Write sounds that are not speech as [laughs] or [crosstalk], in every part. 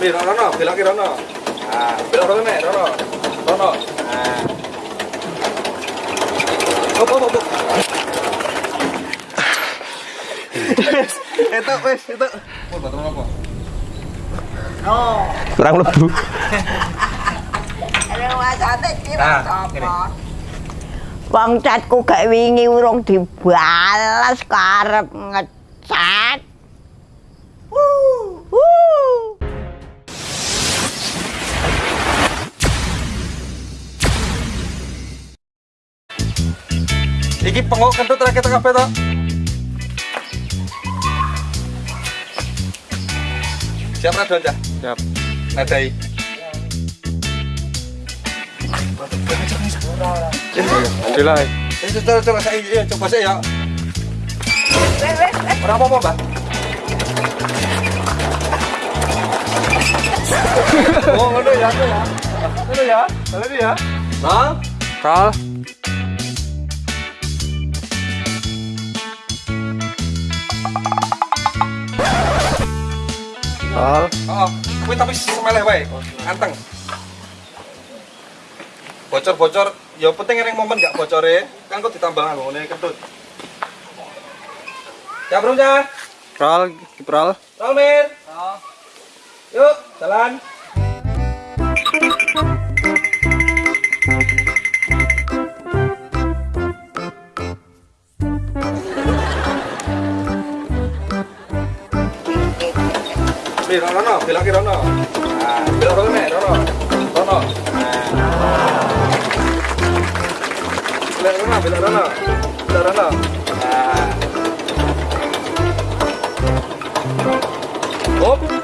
Nih, Rono, belok ke Rono. Nah, belok Rono nih, Rono. Rono. Nah. Hop, hop, hop. Itu, wes, itu. Pun, batu apa? Kurang lebu. Nah, gini. Wong catku gak wingi urung dibalas karep ngecat. Iki pengok kentut rakyat kabeh to. Siap Radon, Cah? Siap. Nadai. Alhamdulillah. Ini coba coba saya iya, coba saya ya. Ora apa-apa, Mbak. [laughs] oh, ngono ya, ngono ya. Ngono ya. Ngono ya. Nah, Kal. Kal. Oh, kuwi tapi semeleh wae. Anteng. Bocor-bocor, ya penting ning momen gak bocore, kan kok ditambah ngene kentut. Ya, Bro, ya. Kal, kipral. Rolmir. Yuk, jalan. Nih, Rono, belok ke Rono. Nah, Rono Rono. Rono. Belok Rono, Rono. Rono. Hop.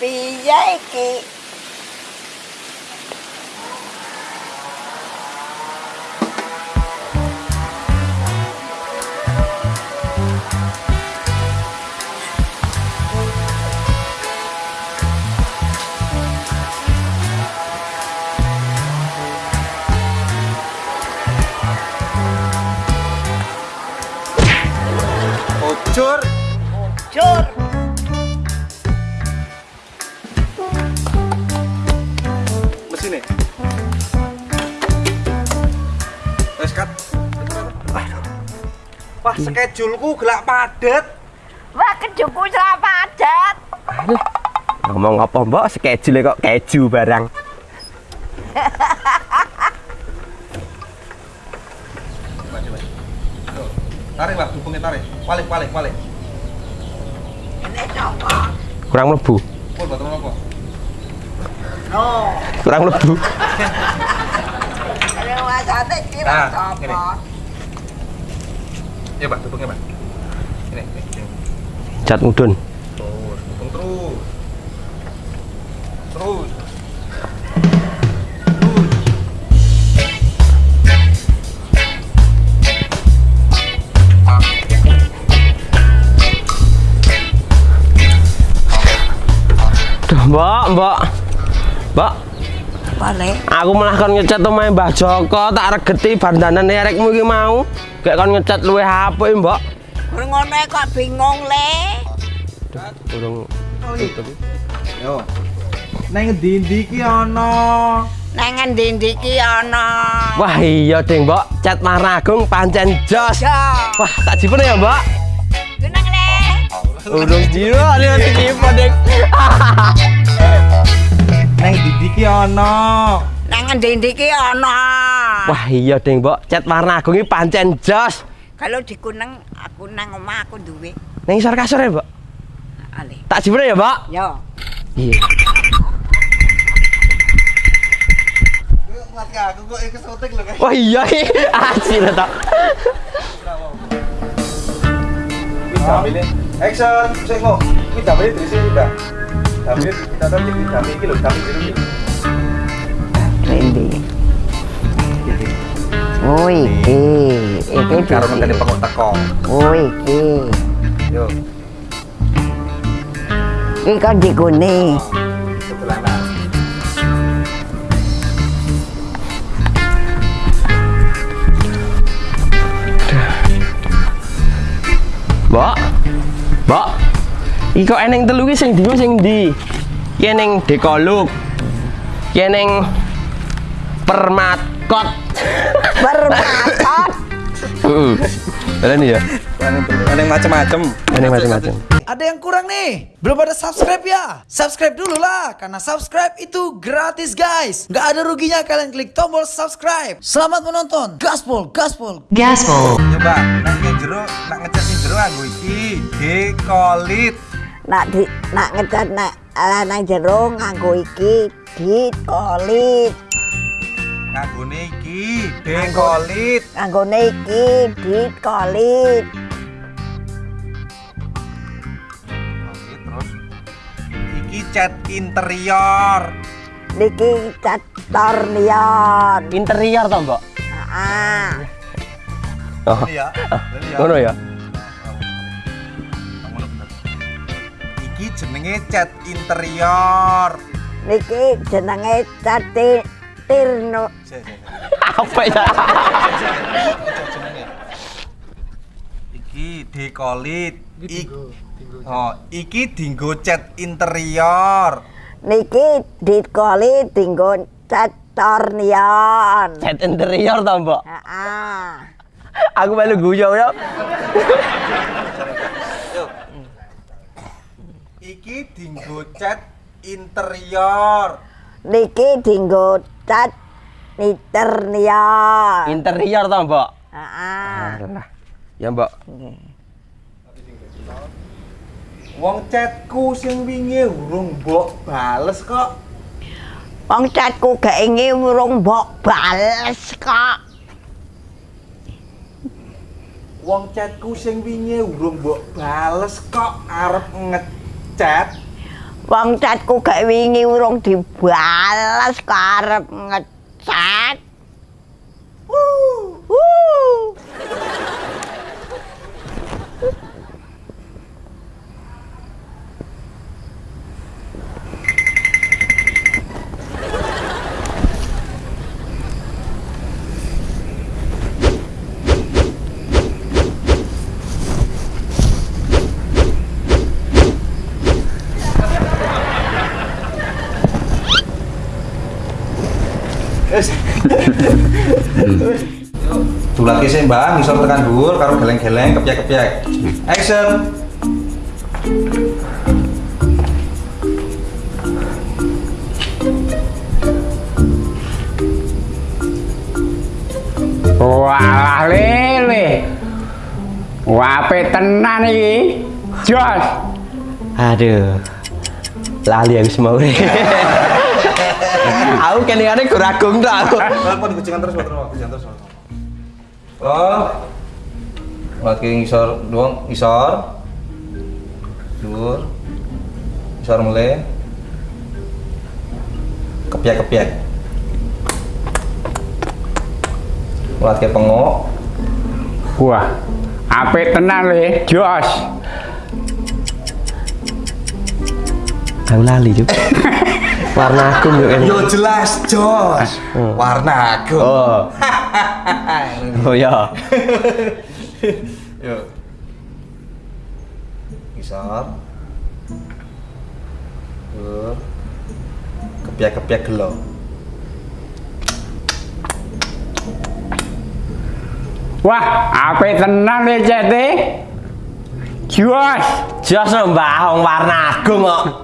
Piye iki? Bocor. Jur. Wes kat. Wah, skedulku gelak padet. Wah, kejuku salah padat. Ngomong apa mbak? Schedule kok keju barang. Tarik, Pak, hubungnya tarik. Balik, balik, balik. Ini coba. Kurang lebu. Pul, batu apa? No. Kurang lebu. [laughs] Wasate kira Nah, coba. gini. Ya, Pak. Ini, ini, ini. Cat mudun. Terus, terus. Duh, mbak, mbak. Aku malah kon ngecat omahe Mbah Joko, tak regeti bandanan erekmu iki mau. Kayak kon ngecat luwe HP, Mbak. Ngono kok bingung le. Urung Yo. Neng ndi-ndi ki ana. Nang ngendi iki ana. Wah iya ding mbak, cat Maragung pancen jos Jo. Wah tak jipen ya mbak Gunung le. Urung ada nanti jipen ding Neng ndi-ndi ki ana. Nang ngendi iki ana. Wah iya ding mbak, cat Maragung ini pancen jos Kalau di Kuneng aku nang omah aku duwe. Neng isor kasur ya mbak Ale. Tak jipen ya mbak Yo. Iya. Wah iya [laughs] Asli lah tak. Action, sing mau. Wis damene dari sini udah. Damene kita tadi di damene iki lho, damene biru iki. Rendi. Oh iki, iki Karo ngenteni pengok teko. Oh iki. Yo, Iki kan digone. sebelanan. Mbok. Mbok. Iki kok eneng telu ki sing ndi sing ndi? Ki eneng dekoluk. Ki eneng permatkot. Bermatot. Heeh. Berani ya? Ada yang macam-macam. Eneng macam-macam. Ada yang kurang nih? Belum ada subscribe ya? Subscribe dulu lah, karena subscribe itu gratis guys. Nggak ada ruginya kalian klik tombol subscribe. Selamat menonton. Gaspol, gaspol. Gaspol. Coba, nak yang jero, nak ngecat yang jero nganggo iki, dekolit. Nak di nak ngecat nak ala nang jero nganggo iki dikolit. Nganggone iki, dekolit. Nganggone iki dikolit. Oke, terus iki cat interior. Niki cat tornion. Interior to, Mbok? Ah. Oh. Iya, iya. Ngono ya? Ngono bener. Iki jenenge cat interior. Niki jenenge cat tirno. [laughs] Apa ya? Iki dekolit. Ik Oh, iki dinggo cat interior. Niki dikolit dinggo cat tornion. Cat interior to, Mbok? Ah. Aku melu guyu ya. Iki dinggo cat interior. Niki dinggo cat niternion. Interior to, Mbok? Ah. Alah. Ya, Mbok. Wong catku sing wingi urung mbok bales kok. Wong catku gak ingin urung mbok bales kok. Wong catku sing wingi urung mbok bales kok arep ngecat. Wong catku gak wingi urung dibales kok arep Tulake sih Mbak, ngisor tekan dhuwur karo geleng-geleng kepyek-kepyek. Action. Walah lele. Wape tenan iki. Jos. Aduh. Lali aku semua. [laughs] aku keningane guragung to aku. Telepon kucingan terus. Kucingan terus. Oh. Lagi ngisor doang, ngisor. Dhuwur. Ngisor mulai. Kepyek-kepyek. Lagi pengok. Wah. Apik tenan le. Jos. Aku lali juga. [laughs] Warna aku yuk ini. Yo jelas, Jos. Warna aku. Oh. [laughs] Oh ya. Yo. Ngisor. Kepyek-kepyek gelo. Wah, apik tenan le cete. Jos. Jos wong warna agung kok.